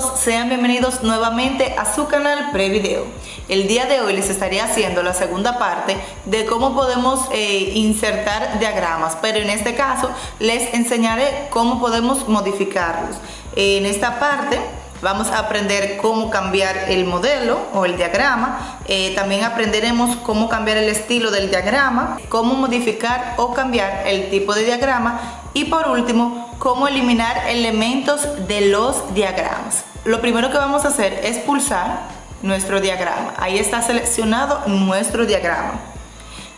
sean bienvenidos nuevamente a su canal Prevideo. El día de hoy les estaré haciendo la segunda parte de cómo podemos eh, insertar diagramas, pero en este caso les enseñaré cómo podemos modificarlos. En esta parte vamos a aprender cómo cambiar el modelo o el diagrama, eh, también aprenderemos cómo cambiar el estilo del diagrama, cómo modificar o cambiar el tipo de diagrama y por último, cómo eliminar elementos de los diagramas. Lo primero que vamos a hacer es pulsar nuestro diagrama. Ahí está seleccionado nuestro diagrama.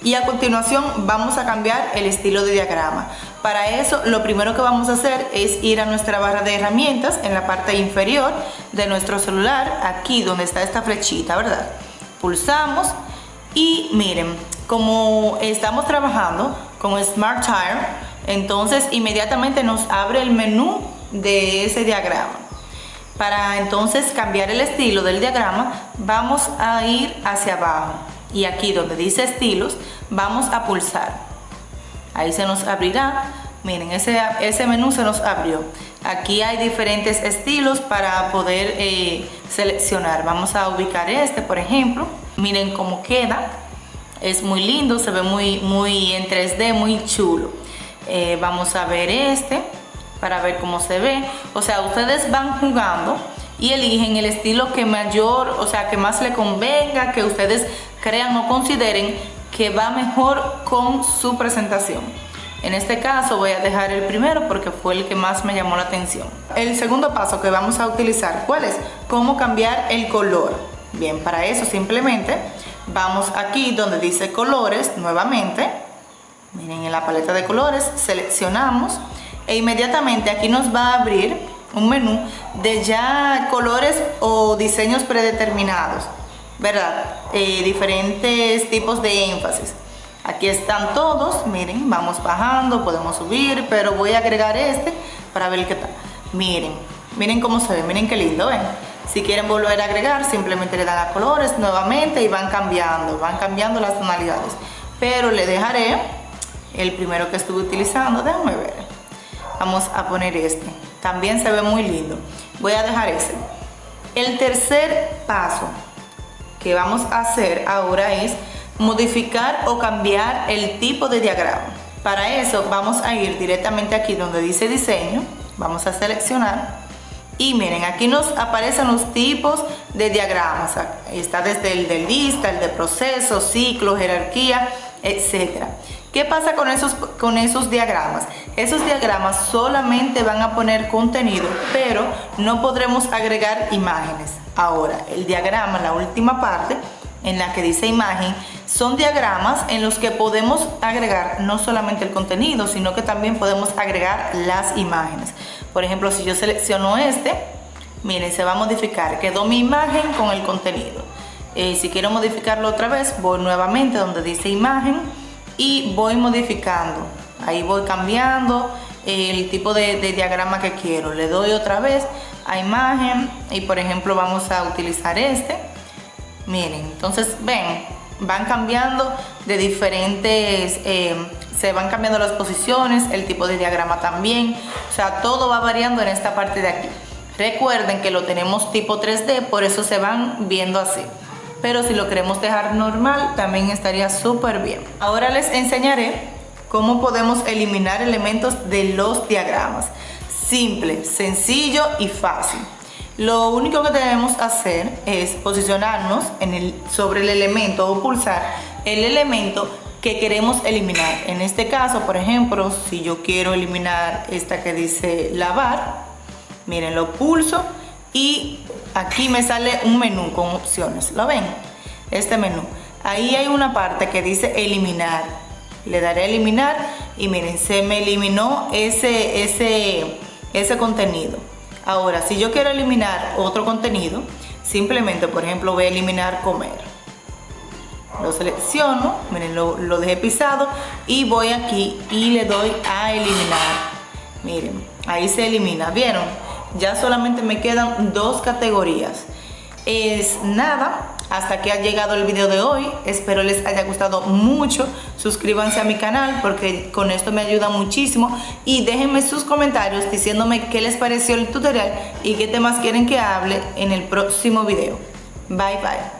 Y a continuación vamos a cambiar el estilo de diagrama. Para eso lo primero que vamos a hacer es ir a nuestra barra de herramientas en la parte inferior de nuestro celular, aquí donde está esta flechita, ¿verdad? Pulsamos y miren, como estamos trabajando con Smart Tire, entonces inmediatamente nos abre el menú de ese diagrama. Para entonces cambiar el estilo del diagrama vamos a ir hacia abajo y aquí donde dice estilos vamos a pulsar. Ahí se nos abrirá, miren ese, ese menú se nos abrió. Aquí hay diferentes estilos para poder eh, seleccionar. Vamos a ubicar este por ejemplo. Miren cómo queda. Es muy lindo, se ve muy, muy en 3D, muy chulo. Eh, vamos a ver este para ver cómo se ve. O sea, ustedes van jugando y eligen el estilo que mayor, o sea, que más le convenga, que ustedes crean o consideren que va mejor con su presentación. En este caso voy a dejar el primero porque fue el que más me llamó la atención. El segundo paso que vamos a utilizar, ¿cuál es? Cómo cambiar el color. Bien, para eso simplemente vamos aquí donde dice colores nuevamente miren en la paleta de colores seleccionamos e inmediatamente aquí nos va a abrir un menú de ya colores o diseños predeterminados verdad eh, diferentes tipos de énfasis. Aquí están todos miren vamos bajando podemos subir pero voy a agregar este para ver qué tal. Miren miren cómo se ve miren qué lindo ven si quieren volver a agregar simplemente le dan a colores nuevamente y van cambiando van cambiando las tonalidades. Pero le dejaré el primero que estuve utilizando, déjame ver. Vamos a poner este. También se ve muy lindo. Voy a dejar ese. El tercer paso que vamos a hacer ahora es modificar o cambiar el tipo de diagrama. Para eso vamos a ir directamente aquí donde dice diseño. Vamos a seleccionar. Y miren, aquí nos aparecen los tipos de diagramas. Está desde el de lista, el de proceso, ciclo, jerarquía, etcétera. ¿Qué pasa con esos, con esos diagramas? Esos diagramas solamente van a poner contenido, pero no podremos agregar imágenes. Ahora, el diagrama, la última parte, en la que dice imagen, son diagramas en los que podemos agregar no solamente el contenido, sino que también podemos agregar las imágenes. Por ejemplo, si yo selecciono este, miren, se va a modificar. Quedó mi imagen con el contenido. Eh, si quiero modificarlo otra vez, voy nuevamente donde dice imagen y voy modificando. Ahí voy cambiando el tipo de, diagrama que quiero. Le doy otra vez a imagen y por ejemplo vamos a utilizar este. Miren, entonces ven, van cambiando de diferentes, eh, se van cambiando las posiciones, el tipo de diagrama también. O sea, todo va variando en esta parte de aquí. Recuerden que lo tenemos tipo 3D, por eso se van viendo así pero si lo queremos dejar normal también estaría súper bien. Ahora les enseñaré cómo podemos eliminar elementos de los diagramas. Simple, sencillo y fácil. Lo único que debemos hacer es posicionarnos sobre el elemento o pulsar el elemento que queremos eliminar. En este caso, por ejemplo, si yo quiero eliminar esta que dice lavar, miren, lo pulso y aquí me sale un menú con opciones, ¿lo ven? Este menú. Ahí hay una parte que dice eliminar. Le daré a eliminar y miren, se me eliminó ese, ese, ese contenido. Ahora, si yo quiero eliminar otro contenido, simplemente, por ejemplo, voy a eliminar comer. Lo selecciono, miren, lo, lo dejé pisado y voy aquí y le doy a eliminar. Miren, ahí se elimina, ¿vieron? Ya solamente me quedan dos categorías. Es nada, hasta aquí ha llegado el video de hoy. Espero les haya gustado mucho. Suscríbanse a mi canal porque con esto me ayuda muchísimo. Y déjenme sus comentarios diciéndome qué les pareció el tutorial y qué temas quieren que hable en el próximo video. Bye bye.